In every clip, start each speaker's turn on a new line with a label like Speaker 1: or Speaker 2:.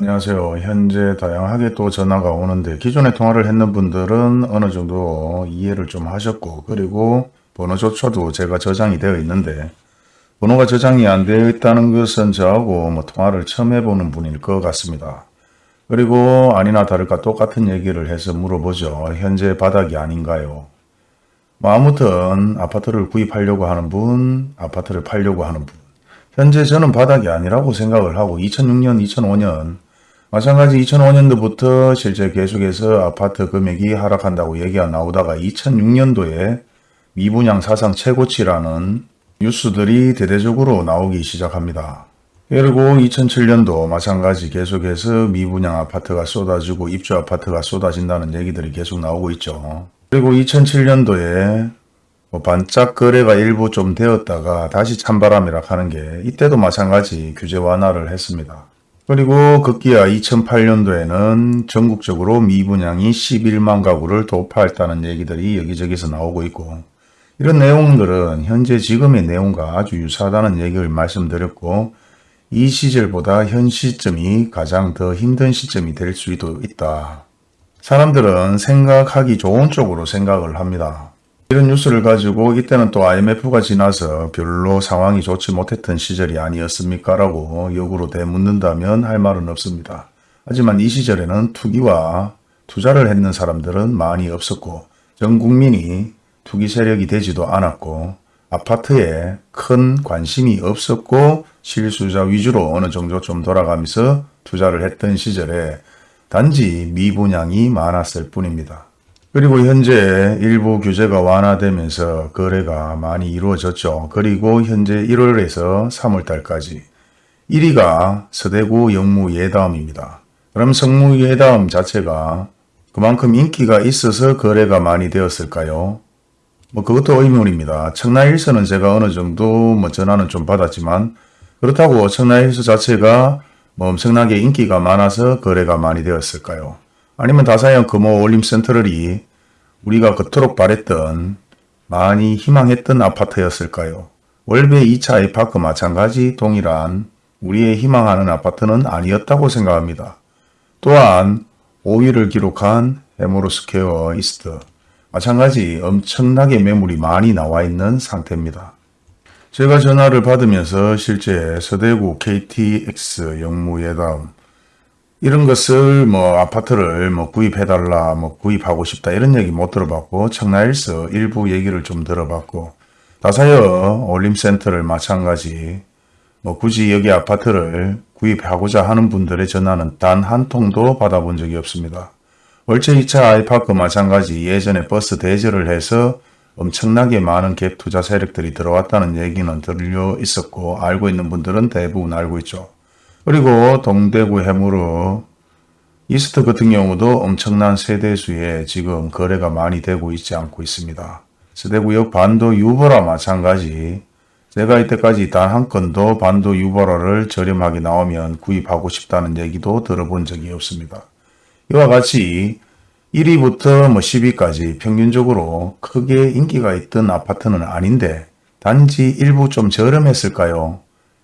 Speaker 1: 안녕하세요. 현재 다양하게 또 전화가 오는데 기존에 통화를 했는 분들은 어느 정도 이해를 좀 하셨고 그리고 번호조차도 제가 저장이 되어 있는데 번호가 저장이 안 되어 있다는 것은 저하고 뭐 통화를 처음 해보는 분일 것 같습니다. 그리고 아니나 다를까 똑같은 얘기를 해서 물어보죠. 현재 바닥이 아닌가요? 뭐 아무튼 아파트를 구입하려고 하는 분, 아파트를 팔려고 하는 분. 현재 저는 바닥이 아니라고 생각을 하고 2006년, 2005년 마찬가지 2005년도부터 실제 계속해서 아파트 금액이 하락한다고 얘기가 나오다가 2006년도에 미분양 사상 최고치라는 뉴스들이 대대적으로 나오기 시작합니다. 그리고 2007년도 마찬가지 계속해서 미분양 아파트가 쏟아지고 입주 아파트가 쏟아진다는 얘기들이 계속 나오고 있죠. 그리고 2007년도에 뭐 반짝 거래가 일부 좀 되었다가 다시 찬바람이라 하는 게 이때도 마찬가지 규제 완화를 했습니다. 그리고 급기야 2008년도에는 전국적으로 미분양이 11만 가구를 돌파했다는 얘기들이 여기저기서 나오고 있고 이런 내용들은 현재 지금의 내용과 아주 유사하다는 얘기를 말씀드렸고 이 시절보다 현 시점이 가장 더 힘든 시점이 될 수도 있다. 사람들은 생각하기 좋은 쪽으로 생각을 합니다. 이런 뉴스를 가지고 이때는 또 IMF가 지나서 별로 상황이 좋지 못했던 시절이 아니었습니까? 라고 역으로 대묻는다면 할 말은 없습니다. 하지만 이 시절에는 투기와 투자를 했는 사람들은 많이 없었고 전 국민이 투기 세력이 되지도 않았고 아파트에 큰 관심이 없었고 실수자 위주로 어느 정도 좀 돌아가면서 투자를 했던 시절에 단지 미분양이 많았을 뿐입니다. 그리고 현재 일부 규제가 완화되면서 거래가 많이 이루어졌죠. 그리고 현재 1월에서 3월달까지 1위가 서대구 영무 예다음입니다. 그럼 성무 예다음 자체가 그만큼 인기가 있어서 거래가 많이 되었을까요? 뭐 그것도 의문입니다. 청라일서는 제가 어느 정도 뭐 전화는 좀 받았지만 그렇다고 청라일서 자체가 뭐 엄청나게 인기가 많아서 거래가 많이 되었을까요? 아니면 다사형 금호 올림센터럴이 우리가 그토록 바랬던 많이 희망했던 아파트였을까요? 월배 2차 아이파크 마찬가지 동일한 우리의 희망하는 아파트는 아니었다고 생각합니다. 또한 5위를 기록한 해모로스퀘어 이스트 마찬가지 엄청나게 매물이 많이 나와 있는 상태입니다. 제가 전화를 받으면서 실제 서대구 KTX 영무예담 이런 것을 뭐 아파트를 뭐 구입해달라 뭐 구입하고 싶다 이런 얘기 못 들어봤고 청라일서 일부 얘기를 좀 들어봤고 다사여 올림센터를 마찬가지 뭐 굳이 여기 아파트를 구입하고자 하는 분들의 전화는 단 한 통도 받아본 적이 없습니다. 월체 2차 아이파크 마찬가지 예전에 버스 대절을 해서 엄청나게 많은 갭 투자 세력들이 들어왔다는 얘기는 들려 있었고 알고 있는 분들은 대부분 알고 있죠. 그리고 동대구 해무로 이스트 같은 경우도 엄청난 세대수에 지금 거래가 많이 되고 있지 않고 있습니다. 서대구역 반도 유보라 마찬가지 제가 이때까지 단 한 건도 반도 유보라를 저렴하게 나오면 구입하고 싶다는 얘기도 들어본 적이 없습니다. 이와 같이 1위부터 뭐 10위까지 평균적으로 크게 인기가 있던 아파트는 아닌데 단지 일부 좀 저렴했을까요?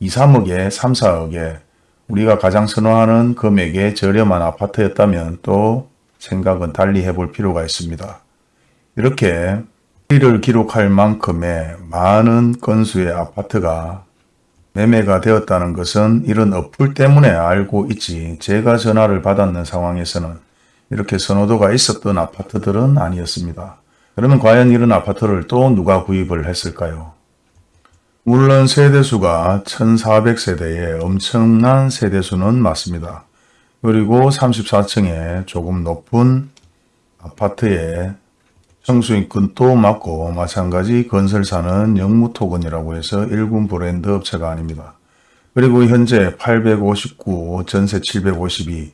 Speaker 1: 2, 3억에 3, 4억에 우리가 가장 선호하는 금액의 저렴한 아파트였다면 또 생각은 달리 해볼 필요가 있습니다. 이렇게 1위를 기록할 만큼의 많은 건수의 아파트가 매매가 되었다는 것은 이런 어플 때문에 알고 있지 제가 전화를 받았는 상황에서는 이렇게 선호도가 있었던 아파트들은 아니었습니다. 그러면 과연 이런 아파트를 또 누가 구입을 했을까요? 물론 세대수가 1400세대의 엄청난 세대수는 맞습니다. 그리고 34층에 조금 높은 아파트에 청수인권도 맞고 마찬가지 건설사는 영무토건이라고 해서 일군 브랜드 업체가 아닙니다. 그리고 현재 859, 전세 752,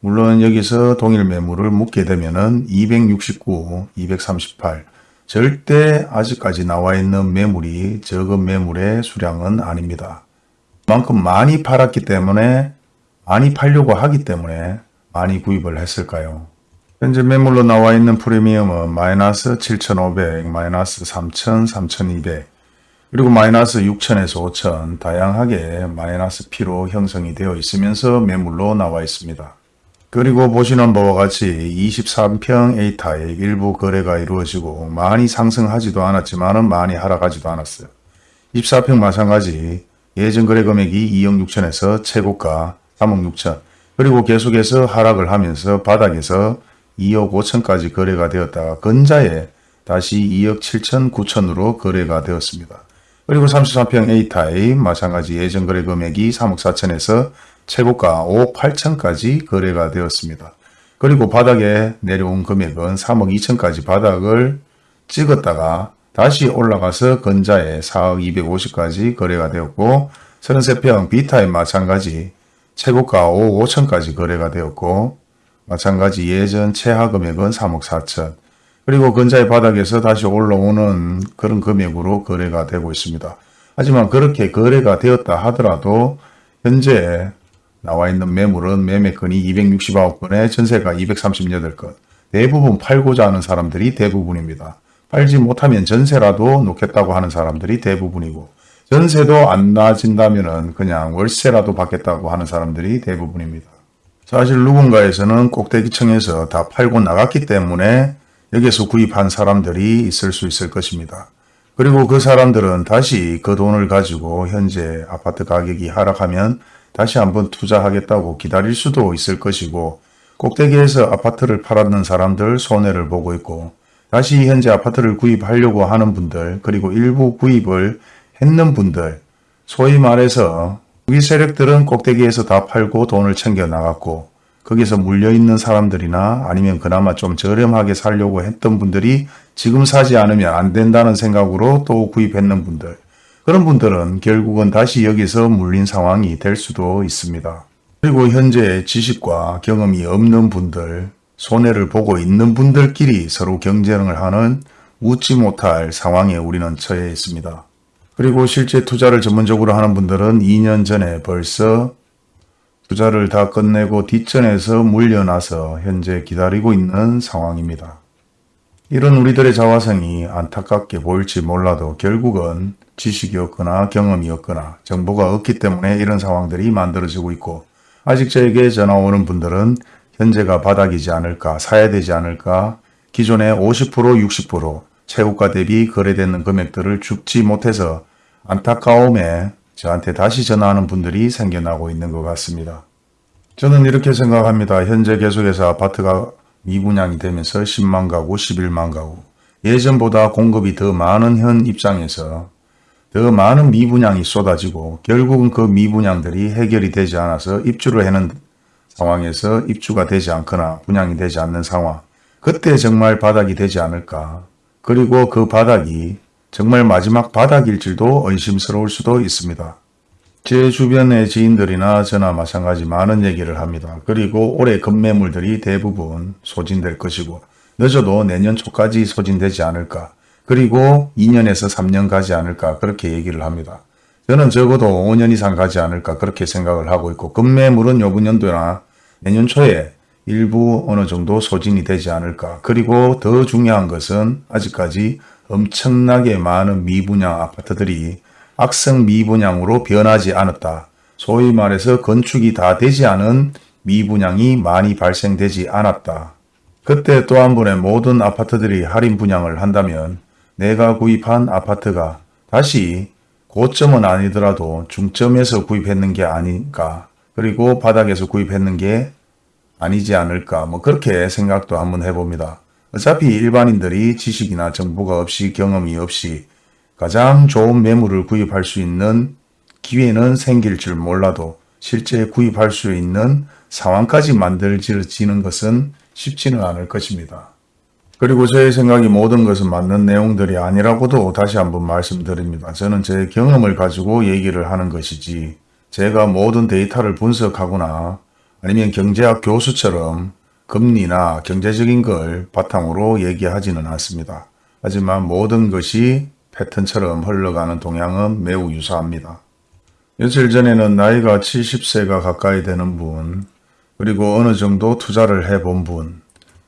Speaker 1: 물론 여기서 동일 매물을 묻게 되면 269, 238, 절대 아직까지 나와 있는 매물이 적은 매물의 수량은 아닙니다. 그만큼 많이 팔았기 때문에 많이 팔려고 하기 때문에 많이 구입을 했을까요? 현재 매물로 나와 있는 프리미엄은 마이너스 7,500, 마이너스 3,000, 3,200 그리고 마이너스 6천에서 5천 다양하게 마이너스 P로 형성이 되어 있으면서 매물로 나와 있습니다. 그리고 보시는 바와 같이 23평 A타입 일부 거래가 이루어지고 많이 상승하지도 않았지만 많이 하락하지도 않았어요. 24평 마찬가지 예전 거래 금액이 2억 6천에서 최고가 3억 6천 그리고 계속해서 하락을 하면서 바닥에서 2억 5천까지 거래가 되었다가 근자에 다시 2억 7천 9천으로 거래가 되었습니다. 그리고 33평 A타입 마찬가지 예전 거래 금액이 3억 4천에서 최고가 5억 8천까지 거래가 되었습니다. 그리고 바닥에 내려온 금액은 3억 2천까지 바닥을 찍었다가 다시 올라가서 근자에 4억 250까지 거래가 되었고 33평 B타입 마찬가지 최고가 5억 5천까지 거래가 되었고 마찬가지 예전 최하 금액은 3억 4천 그리고 근자의 바닥에서 다시 올라오는 그런 금액으로 거래가 되고 있습니다. 하지만 그렇게 거래가 되었다 하더라도 현재 나와 있는 매물은 매매건이 269건에 전세가 238건 대부분 팔고자 하는 사람들이 대부분입니다. 팔지 못하면 전세라도 놓겠다고 하는 사람들이 대부분이고 전세도 안 나아진다면 그냥 월세라도 받겠다고 하는 사람들이 대부분입니다. 사실 누군가에서는 꼭대기층에서 다 팔고 나갔기 때문에 여기서 구입한 사람들이 있을 수 있을 것입니다. 그리고 그 사람들은 다시 그 돈을 가지고 현재 아파트 가격이 하락하면 다시 한번 투자하겠다고 기다릴 수도 있을 것이고 꼭대기에서 아파트를 팔았는 사람들 손해를 보고 있고 다시 현재 아파트를 구입하려고 하는 분들 그리고 일부 구입을 했는 분들 소위 말해서 우리 세력들은 꼭대기에서 다 팔고 돈을 챙겨 나갔고 거기서 물려있는 사람들이나 아니면 그나마 좀 저렴하게 살려고 했던 분들이 지금 사지 않으면 안 된다는 생각으로 또 구입했는 분들 그런 분들은 결국은 다시 여기서 물린 상황이 될 수도 있습니다. 그리고 현재 지식과 경험이 없는 분들 손해를 보고 있는 분들끼리 서로 경쟁을 하는 웃지 못할 상황에 우리는 처해 있습니다. 그리고 실제 투자를 전문적으로 하는 분들은 2년 전에 벌써 투자를 다 끝내고 뒷전에서 물려나서 현재 기다리고 있는 상황입니다. 이런 우리들의 자화성이 안타깝게 보일지 몰라도 결국은 지식이 없거나 경험이 없거나 정보가 없기 때문에 이런 상황들이 만들어지고 있고 아직 저에게 전화 오는 분들은 현재가 바닥이지 않을까 사야 되지 않을까 기존의 50% 60% 최고가 대비 거래되는 금액들을 죽지 못해서 안타까움에 저한테 다시 전화하는 분들이 생겨나고 있는 것 같습니다. 저는 이렇게 생각합니다. 현재 계속해서 아파트가 미분양이 되면서 10만 가구, 11만 가구 예전보다 공급이 더 많은 현 입장에서 더 많은 미분양이 쏟아지고 결국은 그 미분양들이 해결이 되지 않아서 입주를 하는 상황에서 입주가 되지 않거나 분양이 되지 않는 상황 그때 정말 바닥이 되지 않을까 그리고 그 바닥이 정말 마지막 바닥일지도 의심스러울 수도 있습니다. 제 주변의 지인들이나 저나 마찬가지 많은 얘기를 합니다. 그리고 올해 급매물들이 대부분 소진될 것이고 늦어도 내년 초까지 소진되지 않을까 그리고 2년에서 3년 가지 않을까 그렇게 얘기를 합니다. 저는 적어도 5년 이상 가지 않을까 그렇게 생각을 하고 있고 급매물은 요번 연도나 내년 초에 일부 어느 정도 소진이 되지 않을까 그리고 더 중요한 것은 아직까지 엄청나게 많은 미분양 아파트들이 악성 미분양으로 변하지 않았다. 소위 말해서 건축이 다 되지 않은 미분양이 많이 발생되지 않았다. 그때 또 한 번에 모든 아파트들이 할인 분양을 한다면 내가 구입한 아파트가 다시 고점은 아니더라도 중점에서 구입했는 게 아닌가 그리고 바닥에서 구입했는 게 아니지 않을까 뭐 그렇게 생각도 한번 해봅니다. 어차피 일반인들이 지식이나 정보가 없이 경험이 없이 가장 좋은 매물을 구입할 수 있는 기회는 생길 줄 몰라도 실제 구입할 수 있는 상황까지 만들어지는 것은 쉽지는 않을 것입니다. 그리고 저의 생각이 모든 것은 맞는 내용들이 아니라고도 다시 한번 말씀드립니다. 저는 제 경험을 가지고 얘기를 하는 것이지 제가 모든 데이터를 분석하거나 아니면 경제학 교수처럼 금리나 경제적인 걸 바탕으로 얘기하지는 않습니다. 하지만 모든 것이 패턴처럼 흘러가는 동향은 매우 유사합니다. 며칠 전에는 나이가 70세가 가까이 되는 분, 그리고 어느 정도 투자를 해본 분,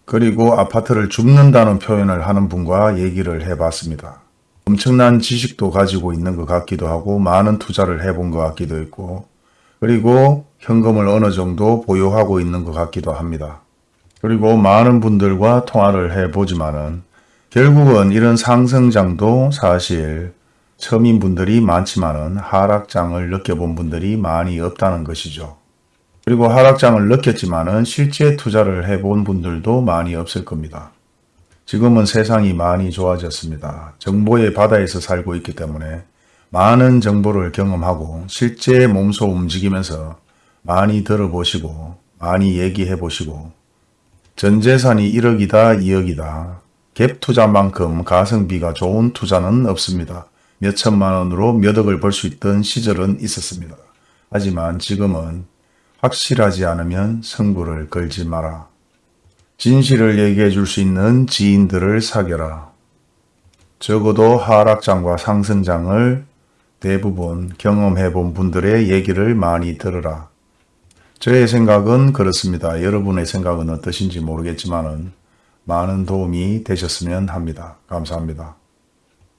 Speaker 1: 그리고 아파트를 줍는다는 표현을 하는 분과 얘기를 해봤습니다. 엄청난 지식도 가지고 있는 것 같기도 하고 많은 투자를 해본 것 같기도 있고 그리고 현금을 어느 정도 보유하고 있는 것 같기도 합니다. 그리고 많은 분들과 통화를 해보지만은 결국은 이런 상승장도 사실 서민 분들이 많지만은 하락장을 느껴본 분들이 많이 없다는 것이죠. 그리고 하락장을 느꼈지만은 실제 투자를 해본 분들도 많이 없을 겁니다. 지금은 세상이 많이 좋아졌습니다. 정보의 바다에서 살고 있기 때문에 많은 정보를 경험하고 실제 몸소 움직이면서 많이 들어보시고 많이 얘기해 보시고 전 재산이 1억이다 2억이다 갭 투자만큼 가성비가 좋은 투자는 없습니다. 몇 천만 원으로 몇 억을 벌 수 있던 시절은 있었습니다. 하지만 지금은 확실하지 않으면 승부를 걸지 마라. 진실을 얘기해 줄 수 있는 지인들을 사겨라. 적어도 하락장과 상승장을 대부분 경험해 본 분들의 얘기를 많이 들으라. 저의 생각은 그렇습니다. 여러분의 생각은 어떠신지 모르겠지만 많은 도움이 되셨으면 합니다. 감사합니다.